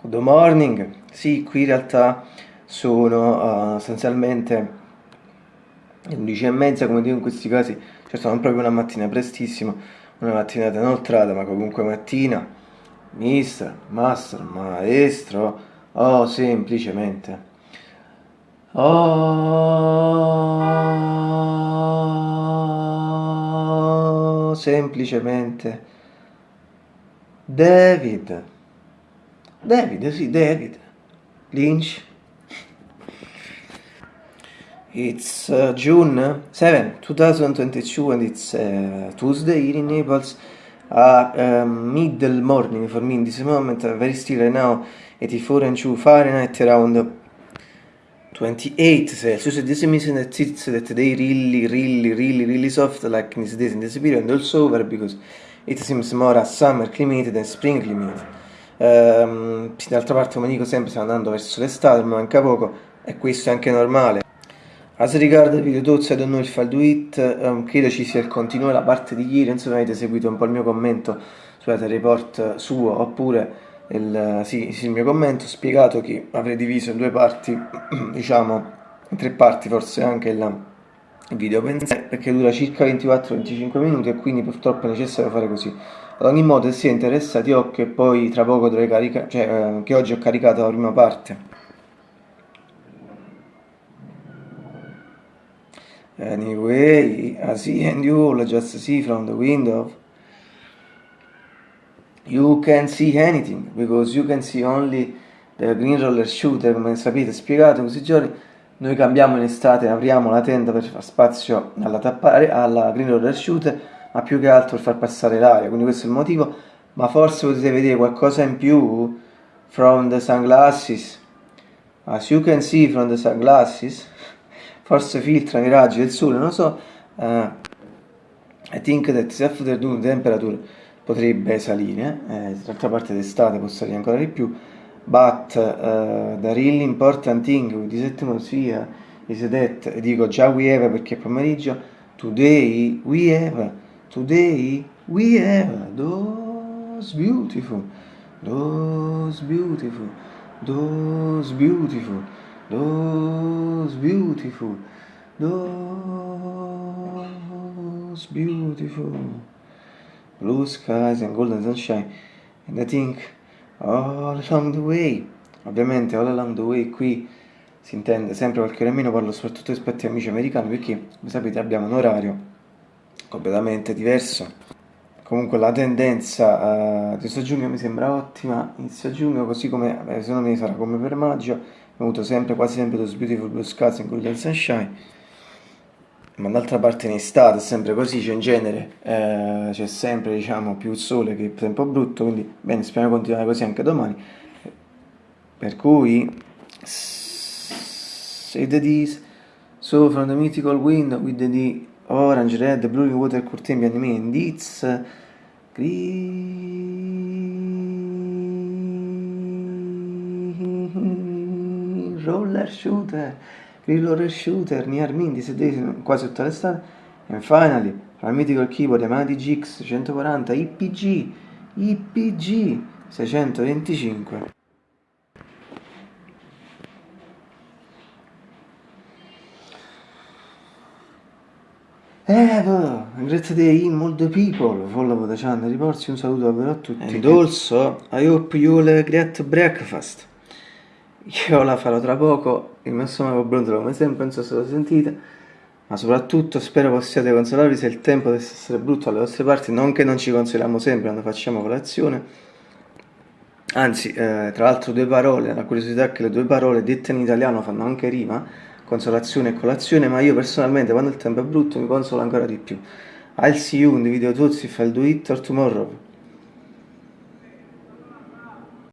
Good morning, sì, qui in realtà sono uh, essenzialmente le 11 e mezza, come dico in questi casi, certo non proprio una mattina prestissimo, una mattinata inoltrata, ma comunque mattina, mister, master, maestro, oh, semplicemente. Oh, semplicemente. David. David, sì, David. Lynch. It's uh, June 7, 2022 and it's uh, Tuesday in Naples. Uh, middle morning for me in this moment, uh, very still right now, 84 and 2 Fahrenheit around 28 Celsius. This means that it's that they really, really, really, really soft like in this days in this period and also over because it seems more a summer climate than spring climate. Ehm, d'altra parte, come dico sempre, stiamo andando verso l'estate, ma manca poco e questo è anche normale. As riguarda il video tozzo, I don't know if I'll do it, um, credo ci sia il continuo la parte di ieri, insomma avete seguito un po' il mio commento sulla report suo, oppure il, sì, sì, il mio commento, ho spiegato che avrei diviso in due parti, diciamo, in tre parti forse anche il video perché dura circa 24-25 minuti e quindi purtroppo è necessario fare così. Ad ogni modo, se interessati, occhio e poi tra poco dovrei caricare, cioè eh, che oggi ho caricato la prima parte. Anyway, I see and you all just see from the window. You can see anything because you can see only the green roller shooter, come sapete spiegato in questi giorni. Noi cambiamo in estate, apriamo la tenda per far spazio alla, tappare, alla green roller shooter ma più che altro far passare l'aria, quindi questo è il motivo, ma forse potete vedere qualcosa in più from the sunglasses, as you can see from the sunglasses, forse filtrano i raggi del sole, non so, uh, I think that the afternoon temperature potrebbe salire, eh, d'altra parte d'estate può salire ancora di più, but uh, the really important thing with this atmosphere is that, dico già we have perché è pomeriggio, today we have Today we have those beautiful, those beautiful, those beautiful, those beautiful, those beautiful blue skies and golden sunshine. And I think all along the way, ovviamente all along the way qui si intende sempre qualche meno, parlo soprattutto rispetto agli amici americani perché, come sapete, abbiamo un orario completamente diverso. Comunque la tendenza uh, di questo giugno mi sembra ottima, inizio giugno, così come eh, secondo me sarà come per maggio, abbiamo avuto sempre, quasi sempre those beautiful blue skies and golden sunshine, ma d'altra parte in estate è sempre così, cioè in genere eh, c'è sempre diciamo più sole che tempo brutto, quindi bene, speriamo di continuare così anche domani. Per cui, say the this, so from the mythical wind with the orange, red, blue, water, curtain, behind me, and it's green roller shooter, green roller shooter, near me, di sedere quasi tutta l'estate, and finally, from mythical keyboard Yamaha GX 140 IPG, IPG 625. Evo, grazie a te, molto people, follow the channel, riporsi un saluto davvero a tutti. And also, I hope you will great breakfast. Io la farò tra poco, il mio stomaco brontola come sempre, non so se lo sentite, ma soprattutto spero possiate consolarvi se il tempo deve essere brutto alle vostre parti, non che non ci consoliamo sempre quando facciamo colazione, anzi, eh, tra l'altro due parole, la curiosità è che le due parole dette in italiano fanno anche rima, consolazione e colazione, ma io personalmente quando il tempo è brutto mi consolo ancora di più. I'll see you in the video tools if I'll do it or tomorrow.